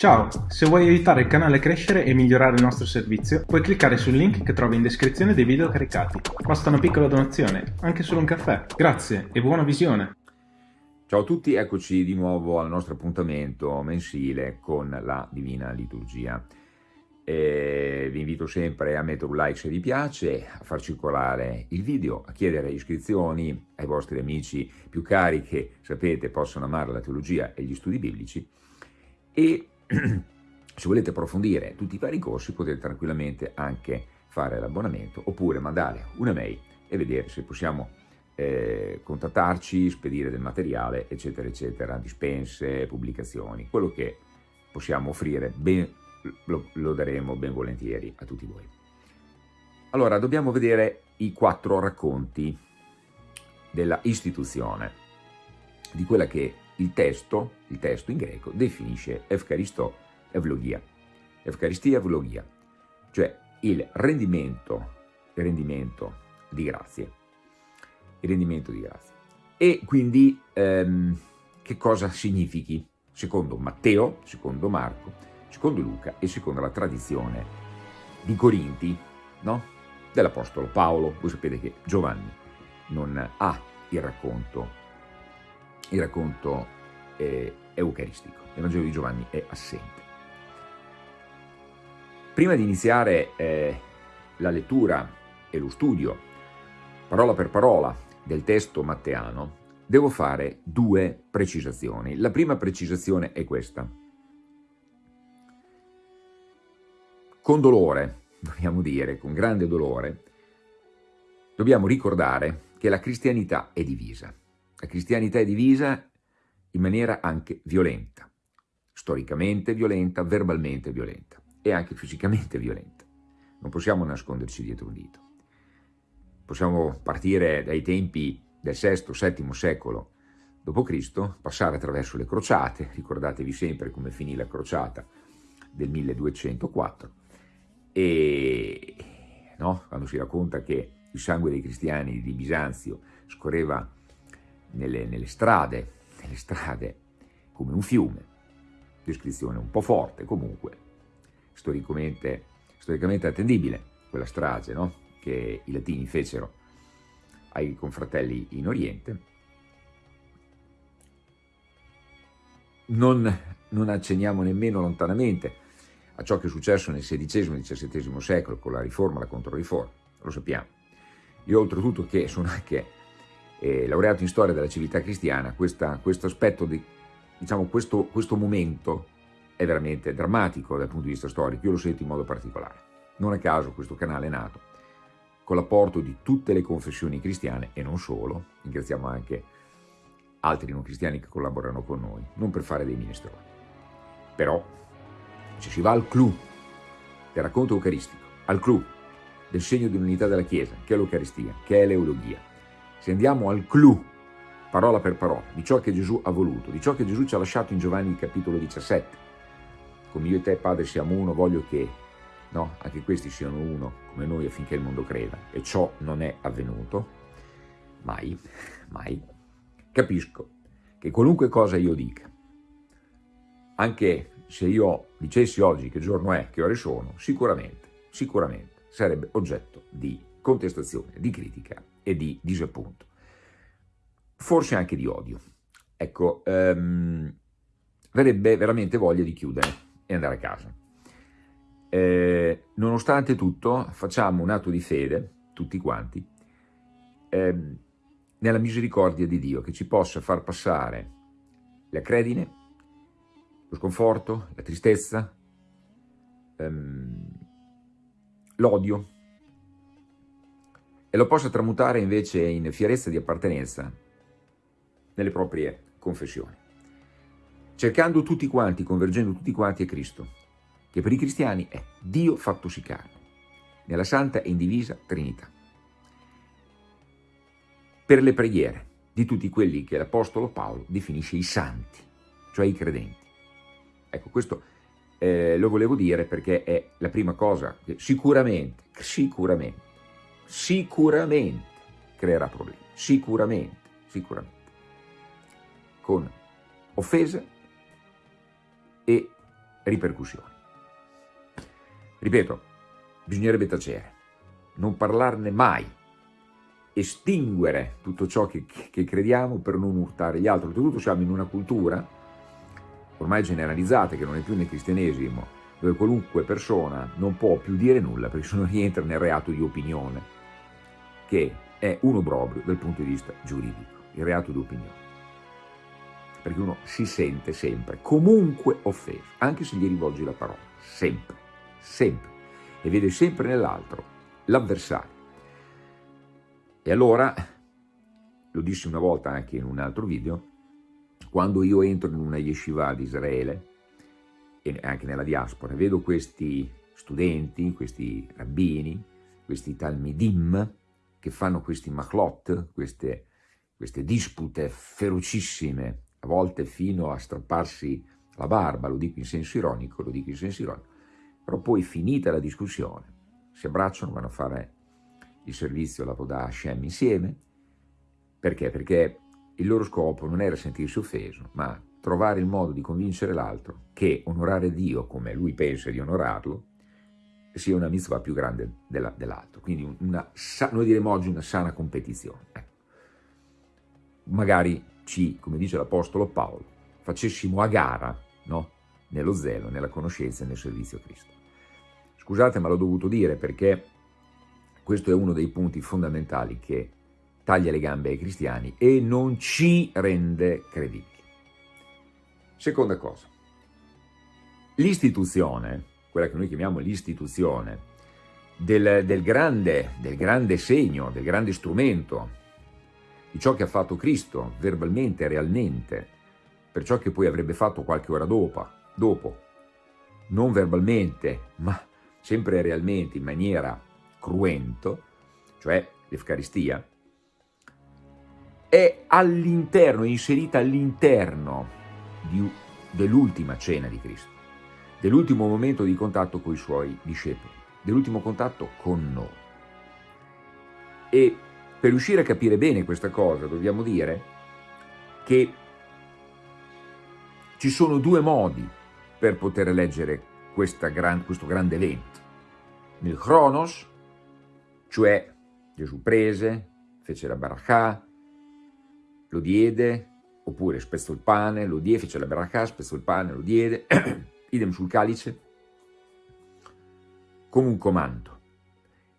Ciao, se vuoi aiutare il canale a crescere e migliorare il nostro servizio, puoi cliccare sul link che trovi in descrizione dei video caricati. Basta una piccola donazione, anche solo un caffè. Grazie e buona visione! Ciao a tutti, eccoci di nuovo al nostro appuntamento mensile con la Divina Liturgia. E vi invito sempre a mettere un like se vi piace, a far circolare il video, a chiedere iscrizioni ai vostri amici più cari che sapete possono amare la teologia e gli studi biblici e se volete approfondire tutti i vari corsi potete tranquillamente anche fare l'abbonamento oppure mandare una mail e vedere se possiamo eh, contattarci, spedire del materiale, eccetera, eccetera, dispense, pubblicazioni, quello che possiamo offrire ben, lo, lo daremo ben volentieri a tutti voi. Allora, dobbiamo vedere i quattro racconti della istituzione, di quella che il testo, il testo in greco, definisce Evcaristo Evlogia, Evcaristia Evlogia, cioè il rendimento, il rendimento di grazie, il rendimento di grazie. E quindi ehm, che cosa significhi? Secondo Matteo, secondo Marco, secondo Luca e secondo la tradizione di Corinti, no? dell'Apostolo Paolo. Voi sapete che Giovanni non ha il racconto il racconto eh, eucaristico. L'Evangelo di Giovanni è assente. Prima di iniziare eh, la lettura e lo studio, parola per parola, del testo matteano, devo fare due precisazioni. La prima precisazione è questa. Con dolore, dobbiamo dire, con grande dolore, dobbiamo ricordare che la cristianità è divisa. La cristianità è divisa in maniera anche violenta, storicamente violenta, verbalmente violenta e anche fisicamente violenta. Non possiamo nasconderci dietro un dito. Possiamo partire dai tempi del VI-VII secolo d.C., passare attraverso le crociate, ricordatevi sempre come finì la crociata del 1204, e no, quando si racconta che il sangue dei cristiani di Bisanzio scorreva nelle, nelle strade, nelle strade come un fiume, descrizione un po' forte comunque, storicamente, storicamente attendibile, quella strage no? che i latini fecero ai confratelli in Oriente, non, non accenniamo nemmeno lontanamente a ciò che è successo nel XVI e XVII secolo con la riforma la controriforma, lo sappiamo. Io oltretutto che sono anche eh, laureato in storia della civiltà cristiana, questa, questo aspetto, di, diciamo questo, questo momento è veramente drammatico dal punto di vista storico, io lo sento in modo particolare. Non a caso questo canale è nato con l'apporto di tutte le confessioni cristiane e non solo, ringraziamo anche altri non cristiani che collaborano con noi, non per fare dei minestroni. Però se si va al clou del racconto eucaristico, al clou del segno di unità della Chiesa, che è l'Eucaristia, che è l'Eulogia, se andiamo al clou, parola per parola, di ciò che Gesù ha voluto, di ciò che Gesù ci ha lasciato in Giovanni capitolo 17, come io e te Padre siamo uno, voglio che no, anche questi siano uno come noi affinché il mondo creda, e ciò non è avvenuto, mai, mai, capisco che qualunque cosa io dica, anche se io dicessi oggi che giorno è, che ore sono, sicuramente, sicuramente sarebbe oggetto di contestazione, di critica e di disappunto, forse anche di odio. Ecco, um, verrebbe veramente voglia di chiudere e andare a casa. Eh, nonostante tutto, facciamo un atto di fede, tutti quanti, eh, nella misericordia di Dio, che ci possa far passare la credine, lo sconforto, la tristezza, ehm, l'odio, e lo possa tramutare invece in fierezza di appartenenza nelle proprie confessioni, cercando tutti quanti, convergendo tutti quanti a Cristo, che per i cristiani è Dio fattosi carne, nella santa e indivisa Trinità. Per le preghiere di tutti quelli che l'Apostolo Paolo definisce i santi, cioè i credenti. Ecco, questo eh, lo volevo dire perché è la prima cosa che sicuramente, sicuramente, sicuramente creerà problemi, sicuramente, sicuramente, con offese e ripercussioni. Ripeto, bisognerebbe tacere, non parlarne mai, estinguere tutto ciò che, che crediamo per non urtare gli altri. Oltretutto siamo in una cultura ormai generalizzata, che non è più nel cristianesimo, dove qualunque persona non può più dire nulla perché se non rientra nel reato di opinione, che è un obbrobrio dal punto di vista giuridico, il reato di opinione. Perché uno si sente sempre, comunque offeso, anche se gli rivolgi la parola, sempre, sempre, e vede sempre nell'altro l'avversario. E allora, lo dissi una volta anche in un altro video, quando io entro in una yeshiva di Israele, e anche nella diaspora, vedo questi studenti, questi rabbini, questi talmidim, che fanno questi machlot, queste, queste dispute ferocissime, a volte fino a strapparsi la barba, lo dico in senso ironico, lo dico in senso ironico, però poi finita la discussione, si abbracciano, vanno a fare il servizio alla Poda Hashem insieme, perché? Perché il loro scopo non era sentirsi offeso, ma trovare il modo di convincere l'altro che onorare Dio come lui pensa di onorarlo sia una mitzvah più grande dell'altro. Quindi una, noi diremo oggi una sana competizione. Ecco. Magari ci, come dice l'Apostolo Paolo, facessimo a gara no? nello zelo, nella conoscenza e nel servizio a Cristo. Scusate ma l'ho dovuto dire perché questo è uno dei punti fondamentali che taglia le gambe ai cristiani e non ci rende credibili. Seconda cosa, l'istituzione, quella che noi chiamiamo l'istituzione, del, del, grande, del grande segno, del grande strumento, di ciò che ha fatto Cristo verbalmente, realmente, per ciò che poi avrebbe fatto qualche ora dopo, dopo. Non verbalmente, ma sempre realmente, in maniera cruento, cioè l'Eucaristia, è all'interno, inserita all'interno dell'ultima cena di Cristo, dell'ultimo momento di contatto con i suoi discepoli, dell'ultimo contatto con noi. E per riuscire a capire bene questa cosa dobbiamo dire che ci sono due modi per poter leggere gran, questo grande evento. Nel Chronos, cioè Gesù prese, fece la barakah, lo diede, oppure spezzò il pane, lo diede, fece la baracca, spezzò il pane, lo diede, idem sul calice, come un comando.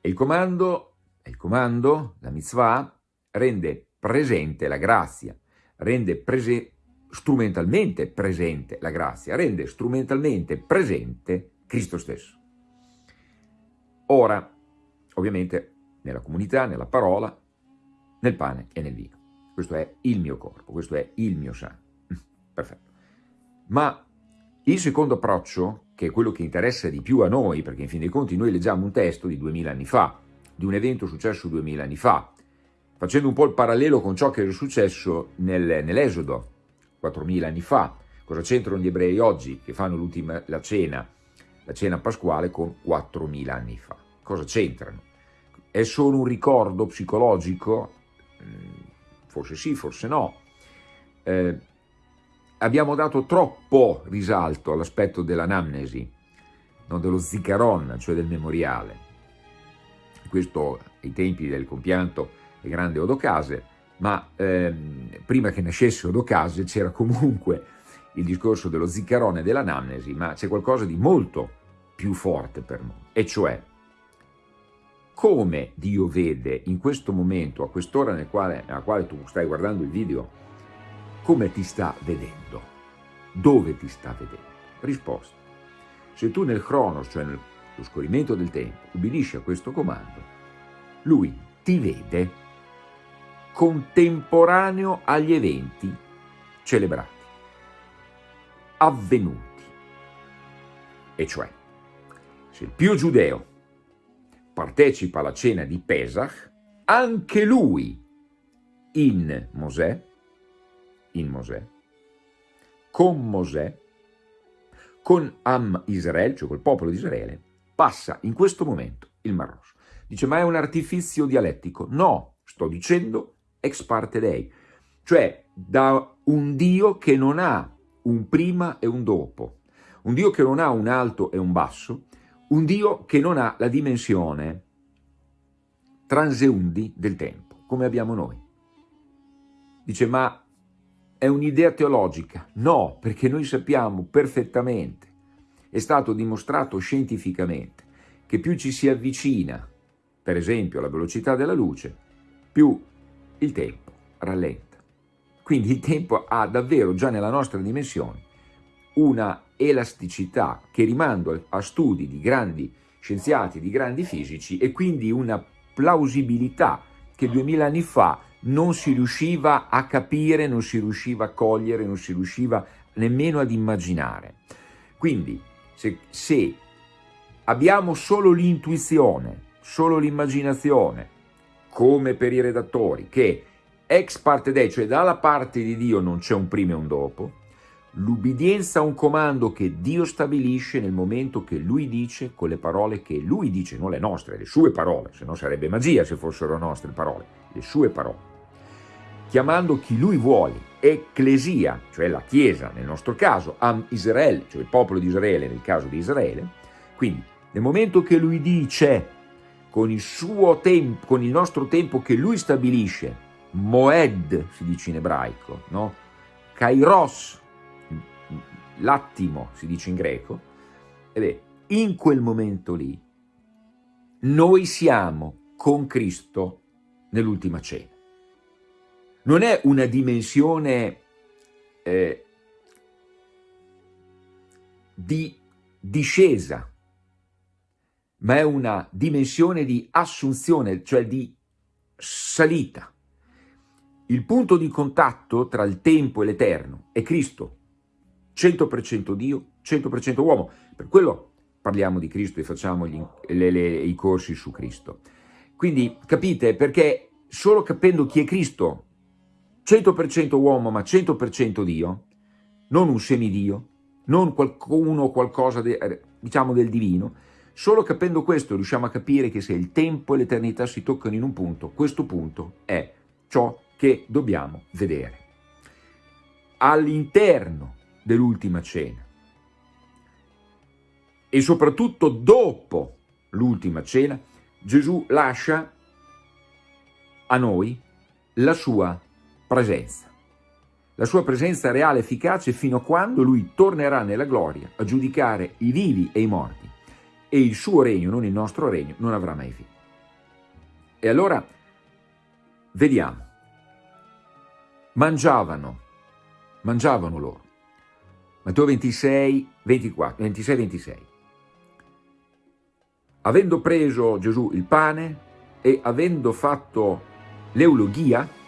E il comando, il comando, la mitzvah, rende presente la grazia, rende prese, strumentalmente presente la grazia, rende strumentalmente presente Cristo stesso. Ora, ovviamente, nella comunità, nella parola, nel pane e nel vino questo è il mio corpo, questo è il mio sangue. Perfetto. Ma il secondo approccio, che è quello che interessa di più a noi, perché in fin dei conti noi leggiamo un testo di duemila anni fa, di un evento successo duemila anni fa, facendo un po' il parallelo con ciò che era successo nel, nell'Esodo, 4.000 anni fa. Cosa c'entrano gli ebrei oggi che fanno la cena, la cena pasquale con 4.000 anni fa? Cosa c'entrano? È solo un ricordo psicologico? forse sì, forse no. Eh, abbiamo dato troppo risalto all'aspetto dell'anamnesi, non dello zikaron, cioè del memoriale. Questo ai tempi del compianto e grande Odocase, ma ehm, prima che nascesse Odocase c'era comunque il discorso dello zikaron e dell'anamnesi, ma c'è qualcosa di molto più forte per noi, e cioè come Dio vede in questo momento, a quest'ora nella quale tu stai guardando il video, come ti sta vedendo? Dove ti sta vedendo? Risposta. Se tu nel cronos, cioè nello scorrimento del tempo, ubbidisci a questo comando, lui ti vede contemporaneo agli eventi celebrati, avvenuti. E cioè, se il più giudeo partecipa alla cena di Pesach, anche lui in Mosè, in Mosè, con Mosè, con Am Israele, cioè col popolo di Israele, passa in questo momento il Mar Rosso. Dice, ma è un artifizio dialettico? No, sto dicendo ex parte dei, cioè da un Dio che non ha un prima e un dopo, un Dio che non ha un alto e un basso, un Dio che non ha la dimensione transeundi del tempo, come abbiamo noi. Dice, ma è un'idea teologica? No, perché noi sappiamo perfettamente, è stato dimostrato scientificamente, che più ci si avvicina, per esempio alla velocità della luce, più il tempo rallenta. Quindi il tempo ha davvero già nella nostra dimensione una elasticità che rimando a studi di grandi scienziati, di grandi fisici e quindi una plausibilità che duemila anni fa non si riusciva a capire, non si riusciva a cogliere, non si riusciva nemmeno ad immaginare. Quindi se, se abbiamo solo l'intuizione, solo l'immaginazione, come per i redattori, che ex parte Dei, cioè dalla parte di Dio non c'è un prima e un dopo, l'ubbidienza a un comando che Dio stabilisce nel momento che Lui dice, con le parole che Lui dice, non le nostre, le sue parole, se no sarebbe magia se fossero nostre parole, le sue parole, chiamando chi Lui vuole, ecclesia, cioè la Chiesa nel nostro caso, am Israele, cioè il popolo di Israele nel caso di Israele, quindi nel momento che Lui dice, con il suo tempo, con il nostro tempo che Lui stabilisce, Moed si dice in ebraico, no? Kairos, l'attimo si dice in greco, beh, in quel momento lì noi siamo con Cristo nell'ultima cena. Non è una dimensione eh, di discesa, ma è una dimensione di assunzione, cioè di salita. Il punto di contatto tra il tempo e l'eterno è Cristo, 100% Dio, 100% uomo. Per quello parliamo di Cristo e facciamo gli, le, le, i corsi su Cristo. Quindi capite, perché solo capendo chi è Cristo, 100% uomo ma 100% Dio, non un semidio, non qualcuno o qualcosa de, diciamo del divino, solo capendo questo riusciamo a capire che se il tempo e l'eternità si toccano in un punto, questo punto è ciò che dobbiamo vedere. All'interno dell'ultima cena e soprattutto dopo l'ultima cena, Gesù lascia a noi la sua presenza. La sua presenza reale efficace fino a quando lui tornerà nella gloria a giudicare i vivi e i morti e il suo regno, non il nostro regno, non avrà mai fine. E allora vediamo mangiavano, mangiavano loro. Matteo 26, 24, 26, 26. Avendo preso Gesù il pane e avendo fatto l'eulogia,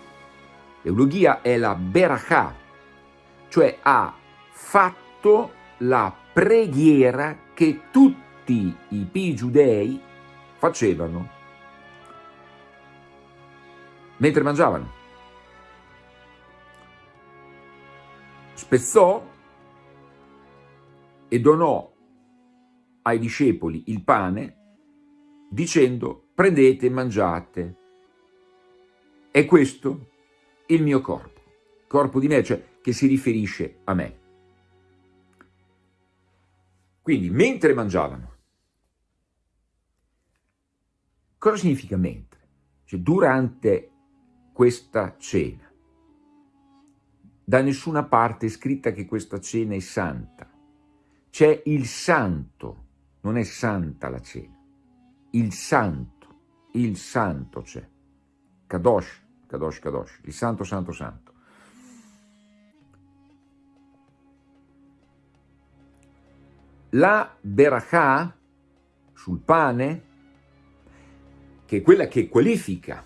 l'eulogia è la berachà, cioè ha fatto la preghiera che tutti i pi giudei facevano mentre mangiavano. spezzò e donò ai discepoli il pane dicendo prendete e mangiate. È questo il mio corpo, corpo di me, cioè che si riferisce a me. Quindi mentre mangiavano, cosa significa mentre? Cioè durante questa cena. Da nessuna parte è scritta che questa cena è santa. C'è il santo, non è santa la cena. Il santo, il santo c'è. Kadosh, Kadosh, Kadosh, il santo, santo, santo. La berachà sul pane, che è quella che qualifica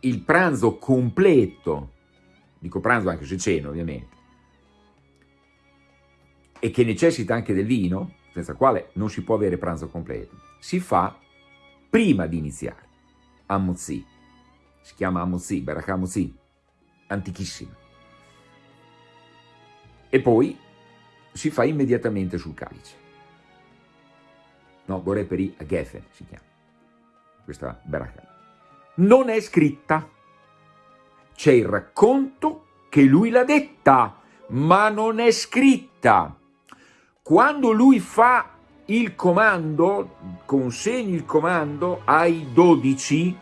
il pranzo completo dico pranzo anche se ceno ovviamente, e che necessita anche del vino, senza quale non si può avere pranzo completo, si fa prima di iniziare, a Mozzi, si chiama Amozzi, Barakah Mozzi, antichissima, e poi si fa immediatamente sul calice. No, Boreperi a si chiama, questa Barakah. Non è scritta, c'è il racconto che lui l'ha detta, ma non è scritta. Quando lui fa il comando, consegni il comando ai dodici,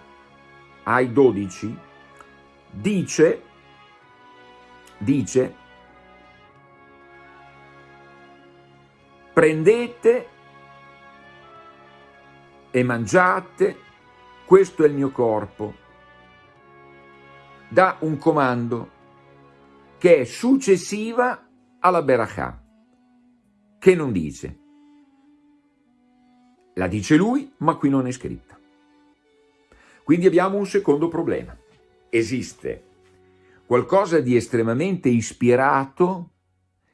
ai dodici, dice, dice, prendete e mangiate, questo è il mio corpo, dà un comando che è successiva alla Berachà, che non dice. La dice lui, ma qui non è scritta. Quindi abbiamo un secondo problema. Esiste qualcosa di estremamente ispirato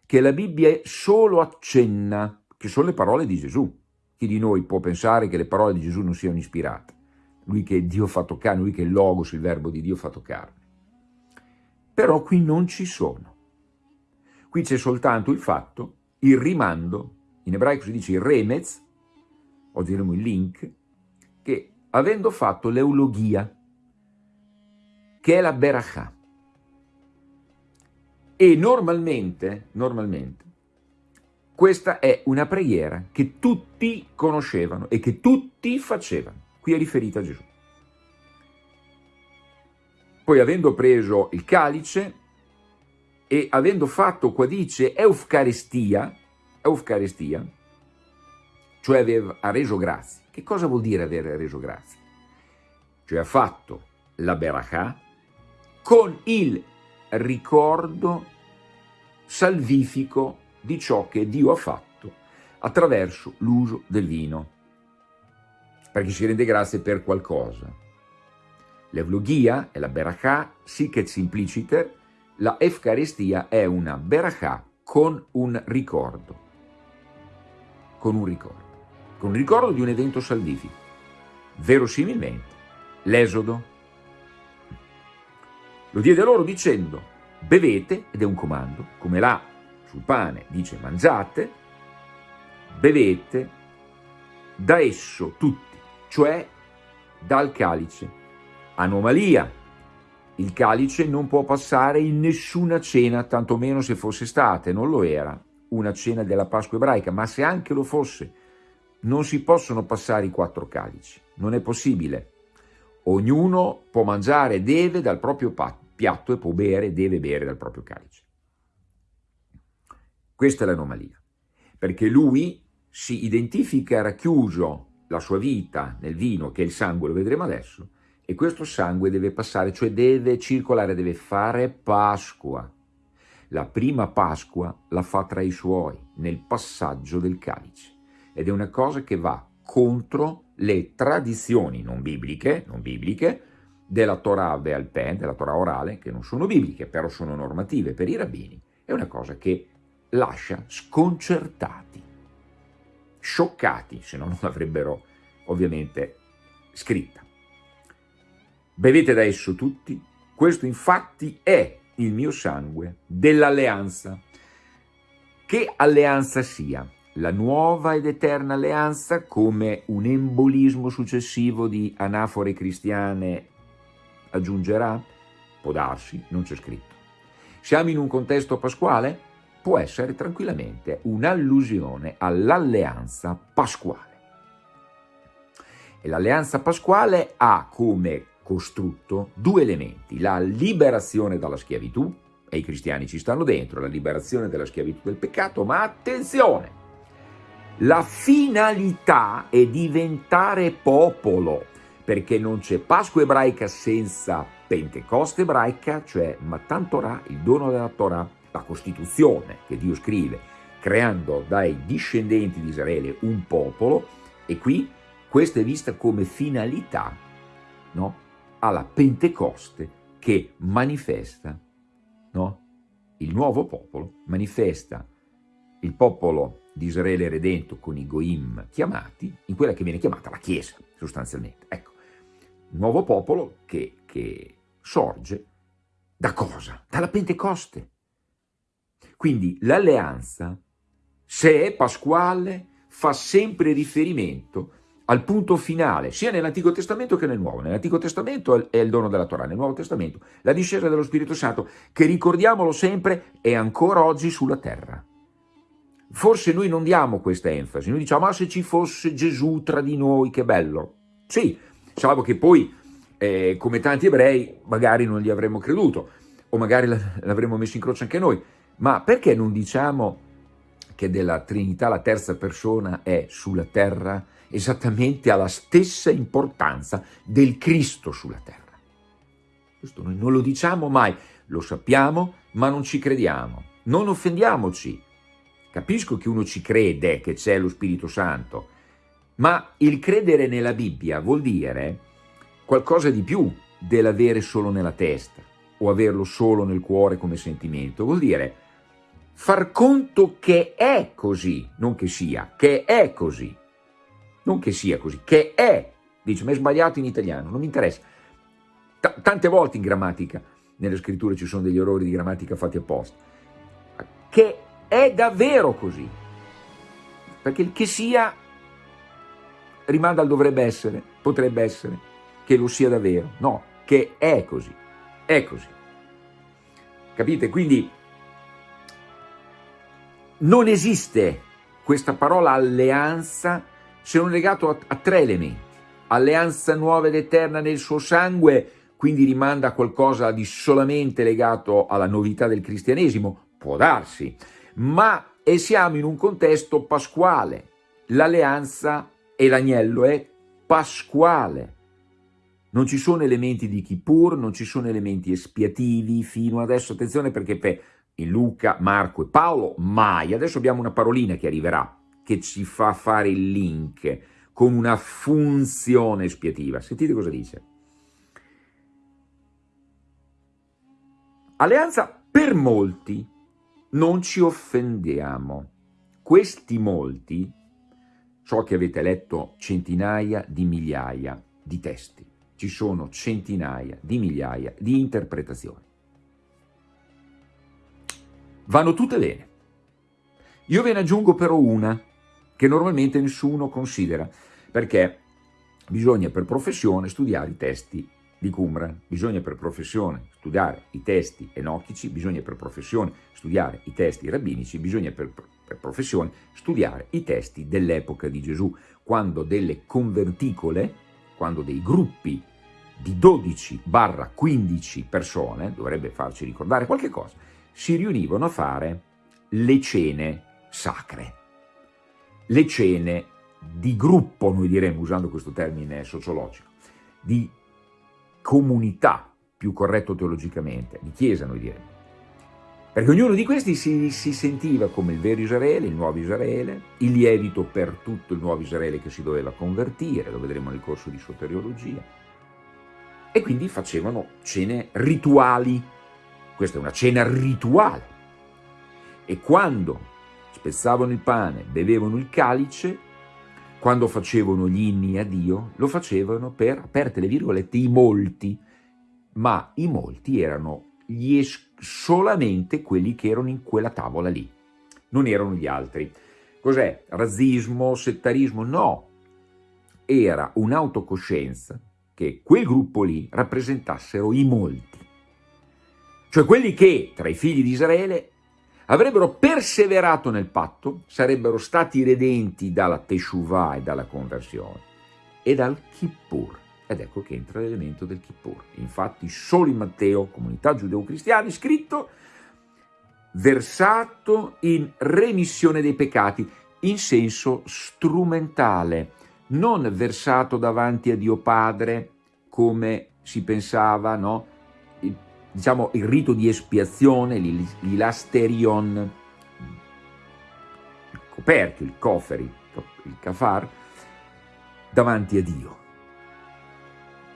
che la Bibbia solo accenna, che sono le parole di Gesù. Chi di noi può pensare che le parole di Gesù non siano ispirate? Lui che Dio fatto carne, lui che è il Logos, il verbo di Dio fatto carne. Però qui non ci sono. Qui c'è soltanto il fatto, il rimando, in ebraico si dice il remez, oggi diremo il link, che avendo fatto l'eulogia, che è la berachà, e normalmente, normalmente, questa è una preghiera che tutti conoscevano e che tutti facevano. Qui è riferita a Gesù. Poi avendo preso il calice e avendo fatto, qua dice, eucaristia, eucaristia, cioè aveva, ha reso grazie. Che cosa vuol dire aver reso grazie? Cioè ha fatto la berachà con il ricordo salvifico di ciò che Dio ha fatto attraverso l'uso del vino, perché si rende grazie per qualcosa. L'evlogia è la berachà, sic simpliciter, la Efcaristia è una berachà con un ricordo, con un ricordo, con un ricordo di un evento salvifico, verosimilmente l'esodo. Lo diede loro dicendo, bevete, ed è un comando, come là sul pane dice mangiate, bevete da esso tutti, cioè dal calice Anomalia. Il calice non può passare in nessuna cena, tantomeno se fosse stata, e non lo era, una cena della Pasqua ebraica, ma se anche lo fosse, non si possono passare i quattro calici, non è possibile. Ognuno può mangiare deve dal proprio piatto e può bere deve bere dal proprio calice. Questa è l'anomalia, perché lui si identifica racchiuso la sua vita nel vino, che è il sangue, lo vedremo adesso, e questo sangue deve passare, cioè deve circolare, deve fare Pasqua. La prima Pasqua la fa tra i suoi, nel passaggio del calice. Ed è una cosa che va contro le tradizioni non bibliche, non bibliche della Torah Pen, della Torah orale, che non sono bibliche, però sono normative per i rabbini. È una cosa che lascia sconcertati, scioccati, se no non l'avrebbero ovviamente scritta. Bevete da esso tutti, questo infatti è il mio sangue dell'alleanza. Che alleanza sia? La nuova ed eterna alleanza come un embolismo successivo di anafore cristiane aggiungerà? Può darsi, non c'è scritto. Siamo in un contesto pasquale? Può essere tranquillamente un'allusione all'alleanza pasquale. E l'alleanza pasquale ha come costrutto due elementi, la liberazione dalla schiavitù, e i cristiani ci stanno dentro, la liberazione dalla schiavitù del peccato, ma attenzione, la finalità è diventare popolo, perché non c'è Pasqua ebraica senza Pentecoste ebraica, cioè Matan Torah, il dono della Torah, la Costituzione che Dio scrive, creando dai discendenti di Israele un popolo, e qui questa è vista come finalità no? alla Pentecoste che manifesta no? il nuovo popolo, manifesta il popolo di Israele redento con i Goim chiamati, in quella che viene chiamata la Chiesa, sostanzialmente. Ecco, nuovo popolo che, che sorge da cosa? Dalla Pentecoste. Quindi l'alleanza, se è pasquale, fa sempre riferimento al punto finale, sia nell'Antico Testamento che nel Nuovo. Nell'Antico Testamento è il dono della Torah, nel Nuovo Testamento la discesa dello Spirito Santo, che ricordiamolo sempre, è ancora oggi sulla terra. Forse noi non diamo questa enfasi, noi diciamo, ma se ci fosse Gesù tra di noi, che bello. Sì, salvo che poi, eh, come tanti ebrei, magari non gli avremmo creduto, o magari l'avremmo messo in croce anche noi, ma perché non diciamo che della Trinità la terza persona è sulla terra esattamente alla stessa importanza del Cristo sulla terra? Questo noi non lo diciamo mai, lo sappiamo, ma non ci crediamo. Non offendiamoci. Capisco che uno ci crede che c'è lo Spirito Santo, ma il credere nella Bibbia vuol dire qualcosa di più dell'avere solo nella testa o averlo solo nel cuore come sentimento. Vuol dire far conto che è così, non che sia, che è così. Non che sia così, che è. Dice, ma è sbagliato in italiano, non mi interessa. T tante volte in grammatica, nelle scritture ci sono degli errori di grammatica fatti apposta. Che è davvero così. Perché il che sia rimanda al dovrebbe essere, potrebbe essere, che lo sia davvero. No, che è così, è così. Capite? Quindi non esiste questa parola alleanza se non legato a, a tre elementi. Alleanza nuova ed eterna nel suo sangue, quindi rimanda a qualcosa di solamente legato alla novità del cristianesimo, può darsi, ma e siamo in un contesto pasquale. L'alleanza e l'agnello è pasquale. Non ci sono elementi di Kippur, non ci sono elementi espiativi fino adesso, attenzione perché per Luca, Marco e Paolo mai, adesso abbiamo una parolina che arriverà, che ci fa fare il link con una funzione espiativa. Sentite cosa dice. Alleanza per molti, non ci offendiamo. Questi molti, so che avete letto centinaia di migliaia di testi, ci sono centinaia di migliaia di interpretazioni. Vanno tutte bene. Io ve ne aggiungo però una, che normalmente nessuno considera, perché bisogna per professione studiare i testi di Qumran, bisogna per professione studiare i testi enochici, bisogna per professione studiare i testi rabbinici, bisogna per, per professione studiare i testi dell'epoca di Gesù, quando delle converticole, quando dei gruppi di 12-15 persone, dovrebbe farci ricordare qualche cosa, si riunivano a fare le cene sacre, le cene di gruppo, noi diremmo, usando questo termine sociologico, di comunità, più corretto teologicamente, di chiesa noi diremmo. Perché ognuno di questi si, si, sentiva come il vero Israele, il nuovo Israele, il lievito per tutto il nuovo Israele che si doveva convertire, lo vedremo nel corso di soteriologia, e quindi facevano cene rituali. Questa è una cena rituale. E quando spezzavano il pane, bevevano il calice, quando facevano gli inni a Dio, lo facevano per, aperte le virgolette, i molti, ma i molti erano solamente quelli che erano in quella tavola lì, non erano gli altri. Cos'è? Razzismo, settarismo? No, era un'autocoscienza che quel gruppo lì rappresentassero i molti, cioè quelli che tra i figli di Israele avrebbero perseverato nel patto, sarebbero stati redenti dalla Teshuvah e dalla conversione e dal Kippur. Ed ecco che entra l'elemento del Kippur. Infatti solo in Matteo, comunità giudeo-cristiani, scritto versato in remissione dei peccati, in senso strumentale, non versato davanti a Dio Padre come si pensava, no? Diciamo, il rito di espiazione, l'ilasterion, il coperchio, il coferi, il kafar, davanti a Dio.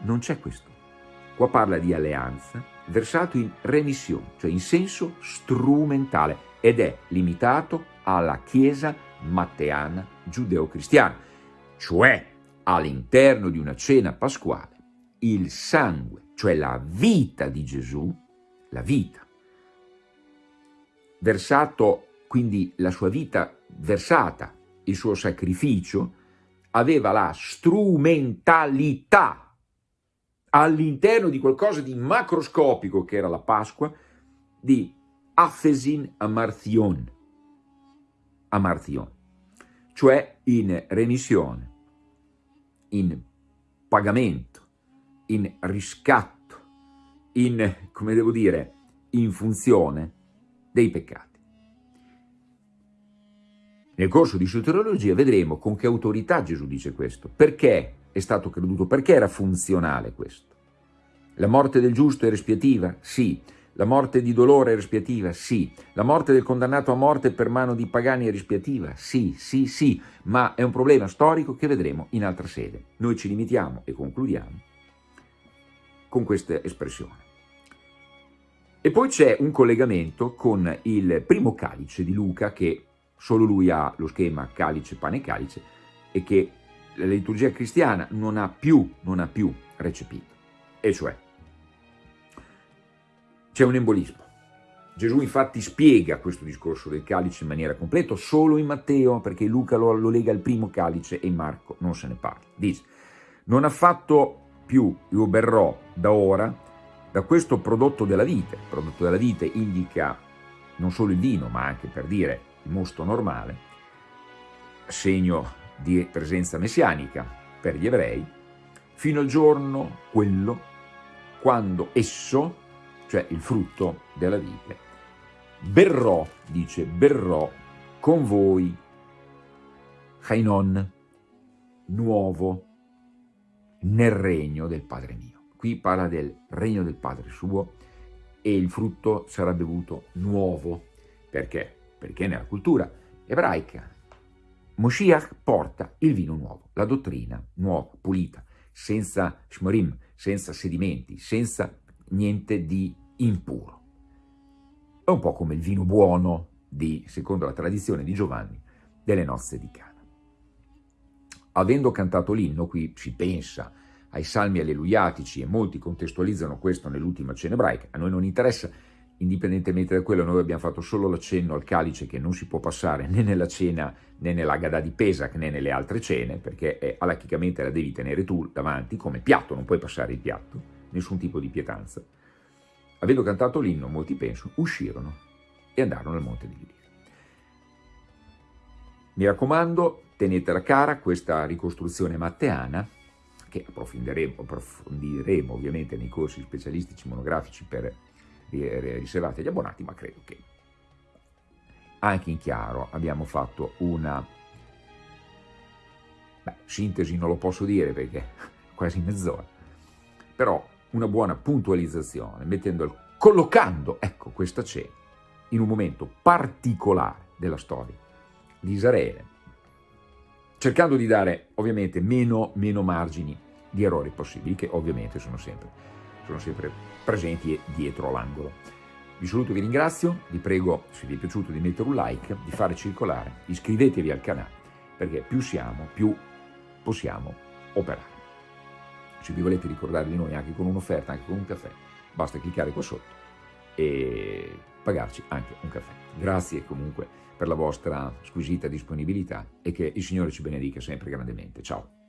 Non c'è questo. Qua parla di alleanza, versato in remissione, cioè in senso strumentale, ed è limitato alla Chiesa matteana giudeo-cristiana, cioè all'interno di una cena pasquale, il sangue cioè la vita di Gesù, la vita, versato, quindi la sua vita versata, il suo sacrificio, aveva la strumentalità. All'interno di qualcosa di macroscopico che era la Pasqua, di Afesin Amarthion. amartion, cioè in remissione, in pagamento, in riscatto, in, come devo dire, in funzione dei peccati. Nel corso di soteriologia vedremo con che autorità Gesù dice questo, perché è stato creduto, perché era funzionale questo. La morte del giusto è respiativa? Sì. La morte di dolore è respiativa? Sì. La morte del condannato a morte per mano di pagani è respiativa? Sì, sì, sì, ma è un problema storico che vedremo in altra sede. Noi ci limitiamo e concludiamo con questa espressione. E poi c'è un collegamento con il primo calice di Luca, che solo lui ha lo schema calice, pane, calice, e che la liturgia cristiana non ha più, non ha più recepito. E cioè, c'è un embolismo. Gesù infatti spiega questo discorso del calice in maniera completa solo in Matteo, perché Luca lo, lo lega al primo calice e in Marco non se ne parla. Dice, non ha fatto più, io berrò da ora, da questo prodotto della vite. Il prodotto della vite indica non solo il vino, ma anche per dire il mosto normale, segno di presenza messianica per gli ebrei, fino al giorno quello quando esso, cioè il frutto della vite, berrò, dice, berrò con voi, Hainon, nuovo, nel regno del Padre mio. Qui parla del regno del Padre suo e il frutto sarà bevuto nuovo. Perché? Perché nella cultura ebraica Moshiach porta il vino nuovo, la dottrina nuova, pulita, senza shmorim, senza sedimenti, senza niente di impuro. È un po' come il vino buono di, secondo la tradizione di Giovanni, delle nozze di Cana. Avendo cantato l'inno, qui si pensa ai salmi alleluiatici e molti contestualizzano questo nell'ultima cena ebraica, a noi non interessa indipendentemente da quello noi abbiamo fatto solo l'accenno al calice che non si può passare né nella cena né nell'agada di Pesach né nelle altre cene perché è, alachicamente la devi tenere tu davanti come piatto, non puoi passare il piatto, nessun tipo di pietanza. Avendo cantato l'inno, molti penso, uscirono e andarono al monte di Lidia. Mi raccomando, tenetela cara questa ricostruzione matteana che approfondiremo, approfondiremo ovviamente nei corsi specialistici monografici per riservati agli abbonati, ma credo che anche in chiaro abbiamo fatto una beh, sintesi, non lo posso dire perché quasi mezz'ora, però una buona puntualizzazione, mettendo, collocando ecco, questa cena in un momento particolare della storia di Israele, cercando di dare ovviamente meno, meno margini di errori possibili, che ovviamente sono sempre sono sempre presenti dietro l'angolo. Vi saluto e vi ringrazio, vi prego se vi è piaciuto di mettere un like, di fare circolare, iscrivetevi al canale, perché più siamo, più possiamo operare. Se vi volete ricordare di noi anche con un'offerta, anche con un caffè, basta cliccare qua sotto e pagarci anche un caffè. Grazie comunque per la vostra squisita disponibilità e che il Signore ci benedica sempre grandemente. Ciao!